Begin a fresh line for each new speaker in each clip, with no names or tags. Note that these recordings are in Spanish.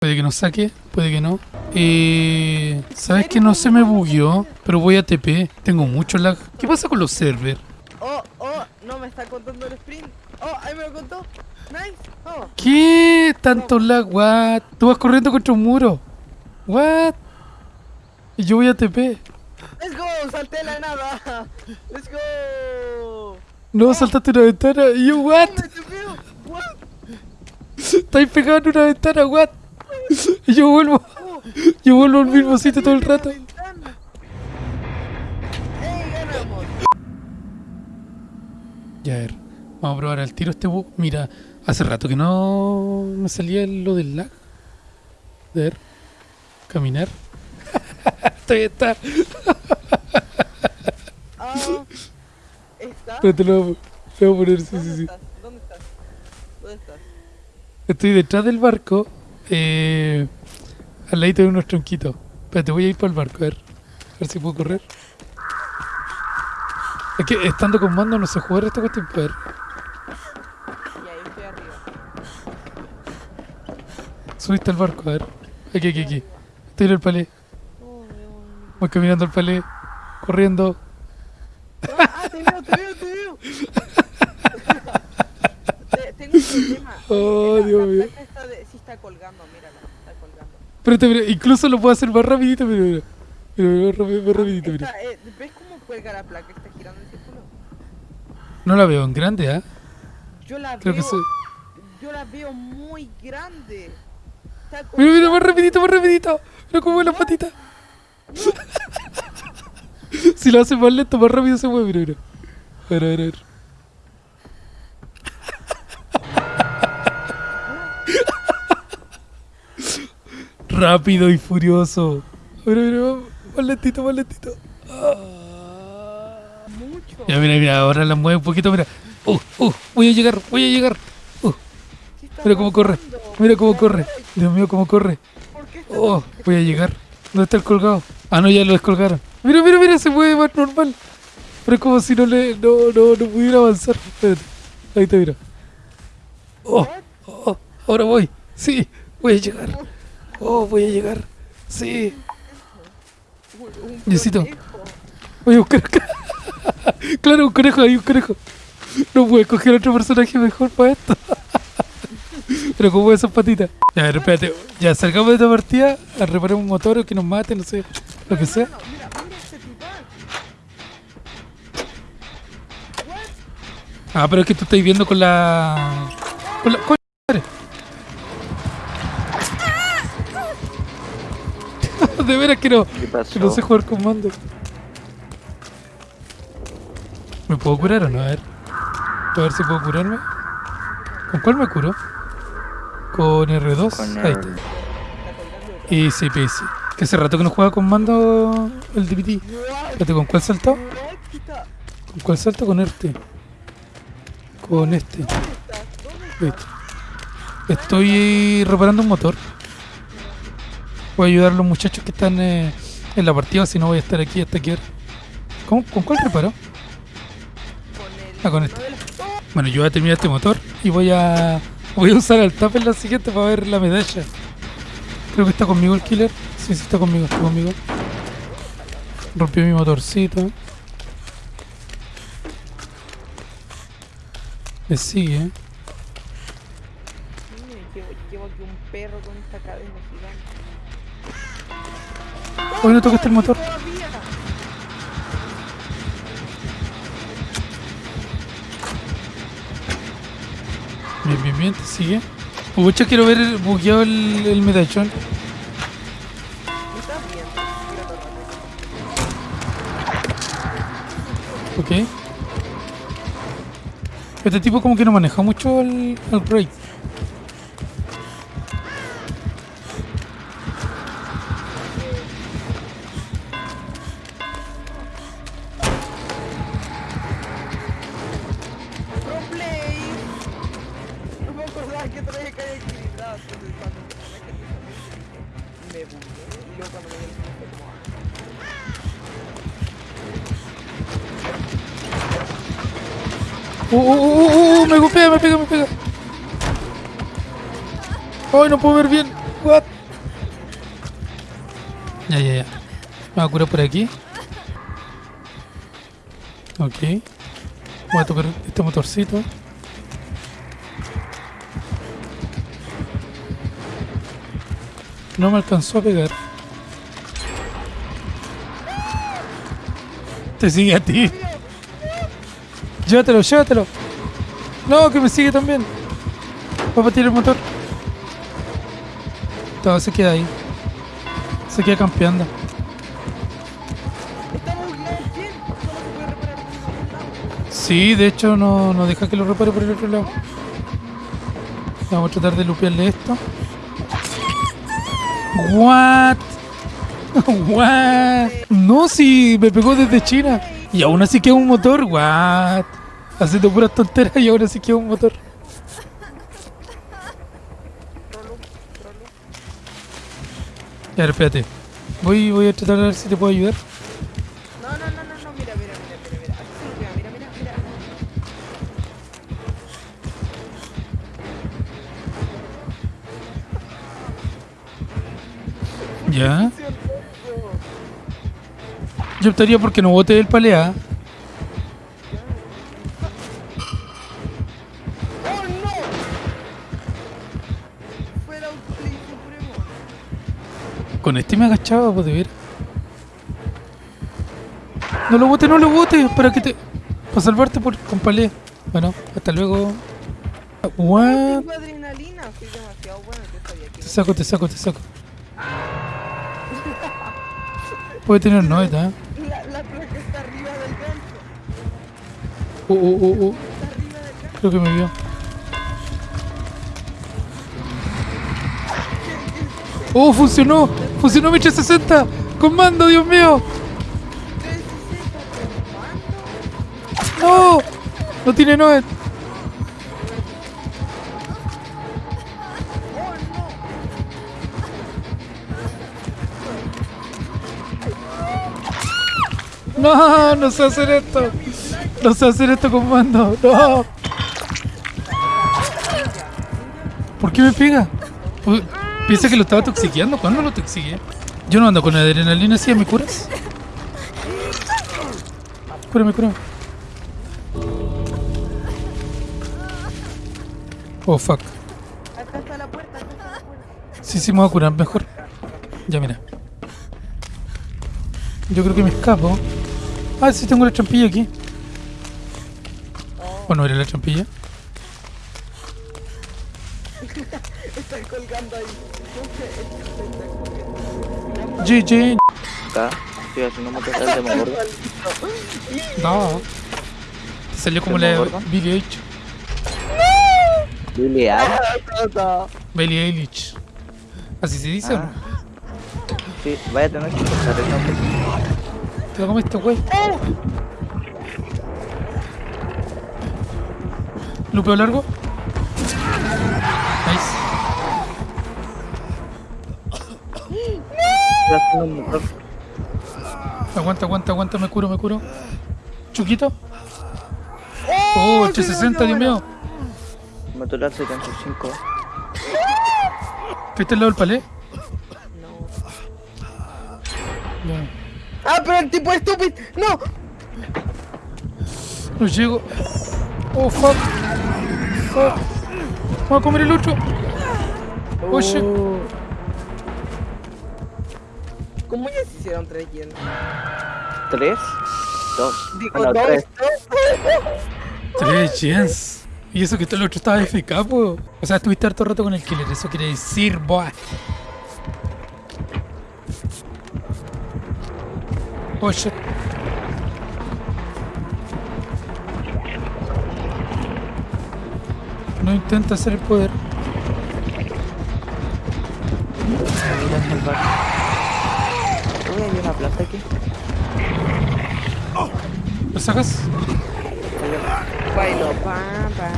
Puede que no saque, puede que no. Eh, ¿Sabes que no se me bugueó? Pero voy a TP. Tengo mucho lag. ¿Qué pasa con los servers?
Oh, oh, no me está contando el sprint. Oh, ahí me lo contó. Nice. Oh.
¿Qué? Tanto lag, what? Tú vas corriendo contra un muro. What? Y yo voy a TP.
Let's go, salté la nada. Let's go.
No, saltaste una ventana. Y yo, what?
Me tepeo. What?
Estáis pegado en una ventana, what? Y yo vuelvo. Yo vuelvo al mismo sitio todo el rato. Ya, a ver. Vamos a probar al tiro este bug. Mira, hace rato que no me salía lo del lag. A ver. Caminar. Todavía está.
Ah, ¿Está?
Pero te lo voy a- te lo voy a poner, sí,
¿Dónde
sí, sí.
¿Dónde estás? ¿Dónde estás?
Estoy detrás del barco. Eh, al ladito de unos tronquitos. Espérate, voy a ir para el barco, a ver. A ver si puedo correr. Es que estando con mando no sé jugar esta cuestión. A ver,
Y ahí estoy arriba.
subiste al barco, a ver. Aquí, aquí, aquí. Estoy en el palé. Voy caminando al palé. Corriendo.
Ah, te veo, te veo, te veo. Te- Tengo un problema.
Oh, Dios mío.
Está colgando, mírala, está colgando.
Espérate, mira, incluso lo puedo hacer más rapidito, pero mira. Mira, mira, más más rapidito, mira.
Está, eh, ¿Ves cómo cuelga la placa? Está girando en círculo.
No la veo en grande, ¿ah?
Yo la
Creo
veo, yo la veo muy grande. Está
Mira, mira, más rapidito, más rapidito. Mira cómo mueve las patitas. si lo hace más lento, más rápido se mueve, mira, mira. A ver, a ver, a ver. Rápido y furioso. Mira, mira, más lentito, más lentito.
Mucho.
Ya, mira, mira, ahora la mueve un poquito, mira. Uh, uh, voy a llegar, voy a llegar. Uh,
¿Qué está
mira cómo corre, mira cómo
¿Por
corre. Dios mío, cómo corre.
¿Por qué está
Oh, voy a llegar. ¿Dónde está el colgado? Ah, no, ya lo descolgaron. Mira, mira, mira, se mueve más normal. Pero es como si no le. No, no, no pudiera avanzar. Espérate. Ahí está, mira. Oh, oh, ahora voy. Sí, voy a llegar. Oh, voy a llegar. Sí,
conejo?
voy a buscar acá. claro, un conejo, hay un conejo. No puedo escoger otro personaje mejor para esto. Pero como esas patitas. Ya, a ver, espérate. Ya, salgamos de esta partida, a reparar un motor o que nos mate, no sé, lo que sea. Ah, pero es que tú estás viendo con la. Con la. Con De veras que no.
¿Qué pasó?
Que no sé jugar con mando. ¿Me puedo curar o no? A ver. A ver si puedo curarme. ¿Con cuál me curo? Con R2.
Con
Ahí está. Y sí, sí. Que hace rato que no juega con mando el DPT. Espérate, ¿con cuál
está?
¿Con cuál salto? Con este. Con este. Listo. Estoy reparando un motor. A ayudar a los muchachos que están eh, en la partida, si no voy a estar aquí hasta que... ¿Con cuál reparo?
El.
Ah, con este. Bueno, yo voy a terminar este motor y voy a... Voy a usar al tap en la siguiente para ver la medalla. Creo que está conmigo el killer. Sí, sí está conmigo, está conmigo. Rompió mi motorcito. Me sigue. Hoy no tocaste el motor. Bien, bien, bien, sigue. Pucha, quiero ver el bugueado el, el medallón. Ok. Este tipo como que no maneja mucho el, el break. Uh, uh, uh, uh, uh, me golpea, me pega, me pega. Ay, no puedo ver bien. What? Ya, ya, ya. Me voy a curar por aquí. Ok. Voy a tocar este motorcito. No me alcanzó a pegar. Te sigue a ti. Llévatelo, llévatelo. No, que me sigue también. Va a partir el motor. Todo se queda ahí. Se queda campeando. Sí, de hecho no, no deja que lo repare por el otro lado. Vamos a tratar de lupearle esto. What? What? No, si me pegó desde China. Y aún así queda un motor. What? Haciendo puras tonteras y aún así queda un motor. Ya, espérate. Voy, voy a tratar de ver si te puedo ayudar.
No, no, no, no, no, mira, mira, mira, mira, mira. Mira, mira, mira.
Ya. Yo optaría porque no bote el palea. Con este me agachaba, pues de ver. No lo bote, no lo bote, para que te. Para salvarte por, con palea. Bueno, hasta luego. What? Te saco, te saco, te saco. Puede tener noeta, ¿eh?
Arriba del gancho.
Creo que me vio. ¡Oh, funcionó! ¡Funcionó mi 360! ¡Con mando, Dios mío!
360 con mando.
¡No! No tiene Noet.
¡Oh, no!
No, no sé hacer esto. No sé hacer esto con mando. No. ¿Por qué me pega? Uy, Piensa que lo estaba toxiqueando. ¿Cuándo lo toxiqué? Yo no ando con adrenalina así, ¿me curas? Cúrame, cúrame. Oh, fuck.
Acá está la puerta.
Sí, sí, me voy a curar mejor. Ya, mira. Yo creo que me escapo. Ah, sí, tengo la trampilla aquí. ¿O no era la trampilla?
Están colgando ahí. No
GG.
Acá estoy haciendo motor de Demogorgon.
No. Salió como la
¿Demogorgon?
Billie Eilish.
Billy Al.
Billie Eilish. ¿Así se dice o
Ah.
no?
Sí, vaya a tener que cortar el nombre.
Te lo comiste, güey. Lupeo largo. Nice. Aguanta, aguanta, aguanta, me curo, me curo. Chuquito. Oh, el 360, Dios mío.
Motor al 75.
¿Qué está al lado del palé?
No. ¡Ah, pero el tipo estúpido! ¡No!
No llego. Oh, fuck. Voy a comer el otro. Oh, shit.
¿Cómo ya se hicieron tres llenos?
3, 2.
Digo,
Ah, no,
dos,
3.
dos.
Tres. Y eso que todo el otro estaba FK, po. O sea, estuviste harto rato con el killer. Eso quiere decir, boy. Oh, shit. No intenta hacer el poder.
Voy a salvar. Uy, hay una planta aquí.
¿Lo sacas?
Bailo, pam, pam.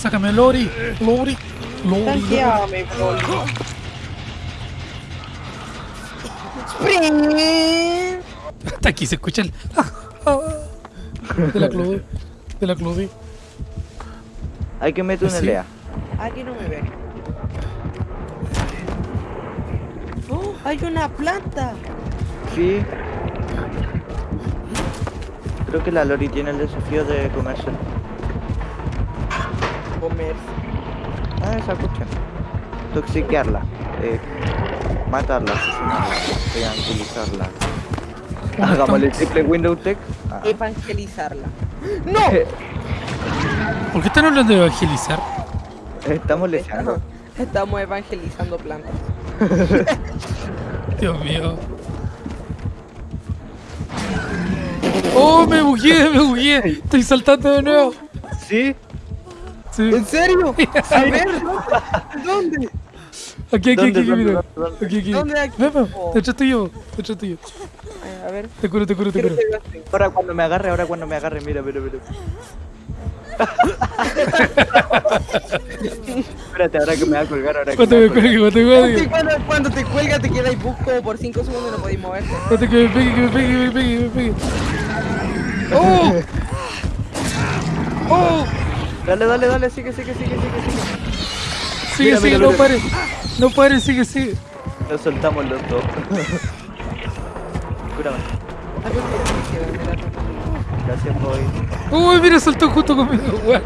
Sácame, Lori. Lori. Lori. Lori.
Tanqueame. Sprint.
Hasta aquí se escucha el. De la Claudie. De la Claudie.
Hay que meter una lea.
Aquí no me ve. ¡Oh! ¡Hay una planta!
Sí. Creo que la Lori tiene el desafío de comerse.
Comer.
Ah, esa cuestión. Toxiquearla. Eh, matarla, asesinarla, triangulizarla. Hagámosle triple Windows Tech. Ah.
Evangelizarla. ¡No!
¿Por qué están hablando de evangelizar?
Estamos leseando.
Estamos evangelizando plantas.
Dios mío. ¡Oh, me bugué, me bugué! Estoy saltando de nuevo.
¿Sí?
Sí.
¿En serio? A ver, ¿dónde?
Aquí, aquí,
¿Dónde,
aquí, mira. Aquí, aquí.
¿Dónde aquí?
Ven, ven,
Oh.
detrás tuyo, detrás tuyo.
Ay, A ver.
Te curo, te curo, te curo.
Ahora cuando me agarre, ahora cuando me agarre, mira, mira, mira. Espérate, ahora que me va a colgar, ahora que
Cuando
me
me
va a colgar.
cuelgue, cuando
Sí,
cuelgue.
cuando, cuando te cuelga te quedas bus como por 5 segundos y no podéis moverte.
Cuando que me pegue, que me pegue, que me pegue, que me pegue. ¡Oh! ¡Oh!
Dale, dale, dale, sigue, sigue, sigue, sigue, sigue.
Sigue,
Mira,
sigue,
mira,
no
mira.
pare. No pare, sigue, sigue.
Nos soltamos los dos. Cúrame. Gracias, boy.
¡Uy, mira, saltó junto conmigo, weón!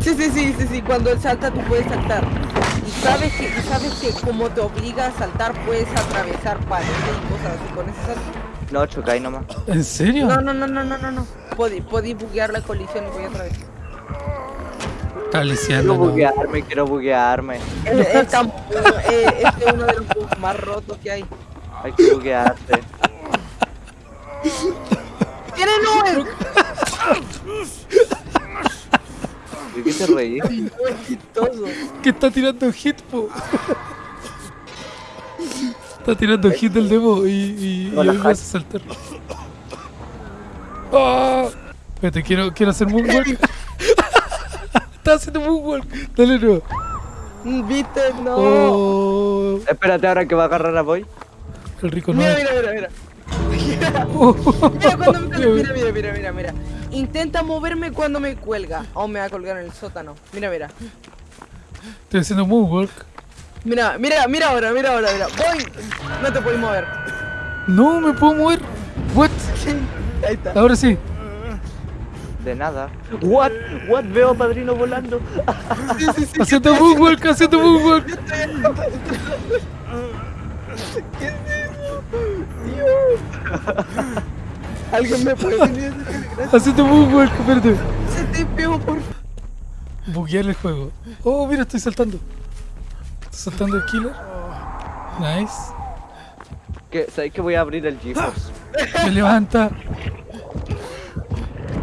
Sí, sí, sí, sí, sí, cuando él salta tú puedes saltar. Y sabes que, y sabes que como te obliga a saltar puedes atravesar paredes y cosas así con ese salto.
No, chocáis nomás.
¿En serio?
No, no, no, no, no, no, no. Podí, podí buguear la colisión y voy otra vez.
Está
Quiero
leseando, ¿no?
buguearme, quiero buguearme.
Es, es tan- eh, este es uno de los bugs más rotos que hay.
Hay que buguearse.
¡Tiene nubes!
¿De qué te reí?
Que está tirando hit, po. Está tirando hit del demo y, y, y hoy me hace saltar. ¡Ah! Espérate, quiero, quiero hacer moonwalk. está haciendo moonwalk. Dale, no.
¿Viste? No.
Oh,
Espérate ahora que va a agarrar a boy.
el rico no.
Mira, mira, mira, mira.
Oh,
Mira cuando me cuelga. Mira, mira, mira, mira, mira. Intenta moverme cuando me cuelga. O me va a colgar en el sótano. Mira, mira.
Estoy haciendo moonwalk.
Mira, mira, mira ahora, mira ahora, mira. Voy. No te puedes mover.
No me puedo mover. What?
Ahí está.
Ahora sí.
De nada. What? What? Veo a padrino volando.
Sí, sí, sí.
Haciendo moonwalk, haciendo moonwalk.
¿Qué Alguien me puede venir. Gracias.
Haciendo moonwalk, espérate.
Se te pego por.
Buguear el juego. Oh, mira, estoy saltando. Estoy saltando el killer. Nice.
Que, ¿Sabéis que voy a abrir el GeForce?
Me levanta.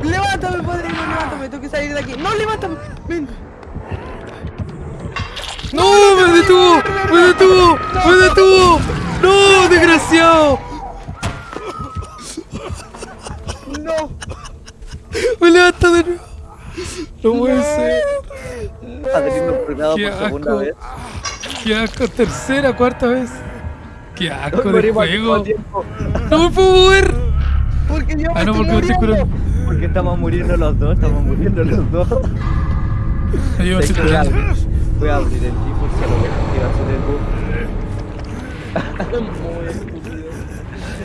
Levántame, padrino, levántame. Tengo que salir de aquí. No, levántame. Ven.
¡No! ¡Me detuvo! ¡Me detuvo! ¡Me detuvo! ¡No! ¡Desgraciado!
No.
¡Me levanta de nuevo! No puede ser.
Colgado
Qué
por segunda vez.
¡Qué asco! Tercera, cuarta vez. ¡Qué asco de
al mismo
juego! ¡No me puedo mover!
Porque yo me
Ah, no,
estoy
porque estoy curando.
Porque estamos muriendo los dos, estamos muriendo los dos.
Me estoy
que voy, a
curando.
abrir, voy a abrir el GeForce a lo va a ser el bug.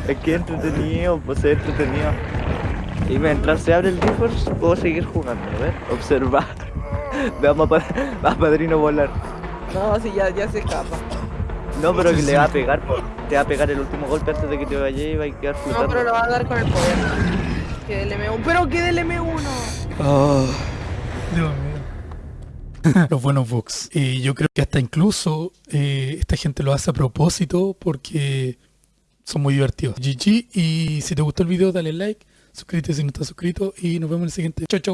Es que entretenido, pues es entretenido. Y mientras se abre el GeForce, puedo seguir jugando, a ver, observar. Veamos a, pa- a Padrino volar.
No, si ya, ya se escapa.
No, pero que le va a pegar, po. te va a pegar el último golpe antes de que te vaya y va a quedar
No,
flotando.
pero lo va a dar con el poder. Que del M1. Pero que del M1.
Oh, Dios mío. Los buenos bugs. Y yo creo que hasta incluso eh, esta gente lo hace a propósito porque son muy divertidos. GG. Y si te gustó el video, dale like, suscríbete si no estás suscrito y nos vemos en el siguiente. Chau, chau.